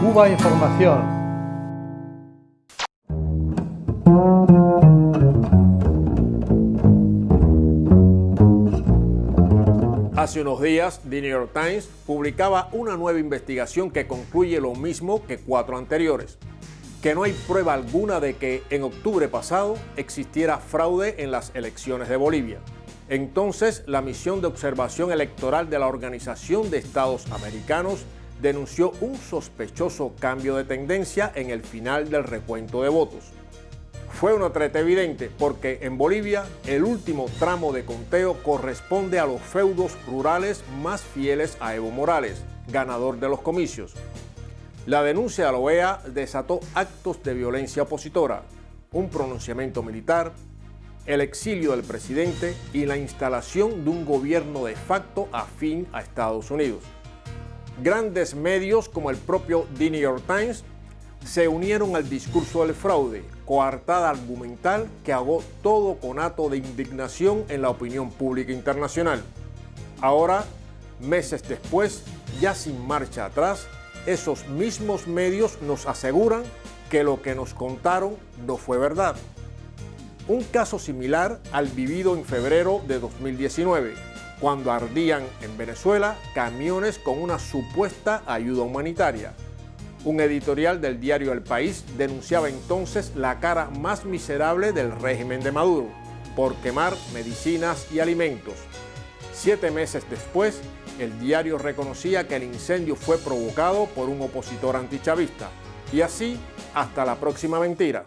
Cuba Información. Hace unos días, The New York Times publicaba una nueva investigación que concluye lo mismo que cuatro anteriores, que no hay prueba alguna de que en octubre pasado existiera fraude en las elecciones de Bolivia. Entonces, la misión de observación electoral de la Organización de Estados Americanos denunció un sospechoso cambio de tendencia en el final del recuento de votos. Fue una treta evidente porque en Bolivia el último tramo de conteo corresponde a los feudos rurales más fieles a Evo Morales, ganador de los comicios. La denuncia a la OEA desató actos de violencia opositora, un pronunciamiento militar, el exilio del presidente y la instalación de un gobierno de facto afín a Estados Unidos. Grandes medios como el propio The New York Times se unieron al discurso del fraude, coartada argumental que hago todo conato de indignación en la opinión pública internacional. Ahora, meses después, ya sin marcha atrás, esos mismos medios nos aseguran que lo que nos contaron no fue verdad un caso similar al vivido en febrero de 2019, cuando ardían en Venezuela camiones con una supuesta ayuda humanitaria. Un editorial del diario El País denunciaba entonces la cara más miserable del régimen de Maduro, por quemar medicinas y alimentos. Siete meses después, el diario reconocía que el incendio fue provocado por un opositor antichavista. Y así, hasta la próxima mentira.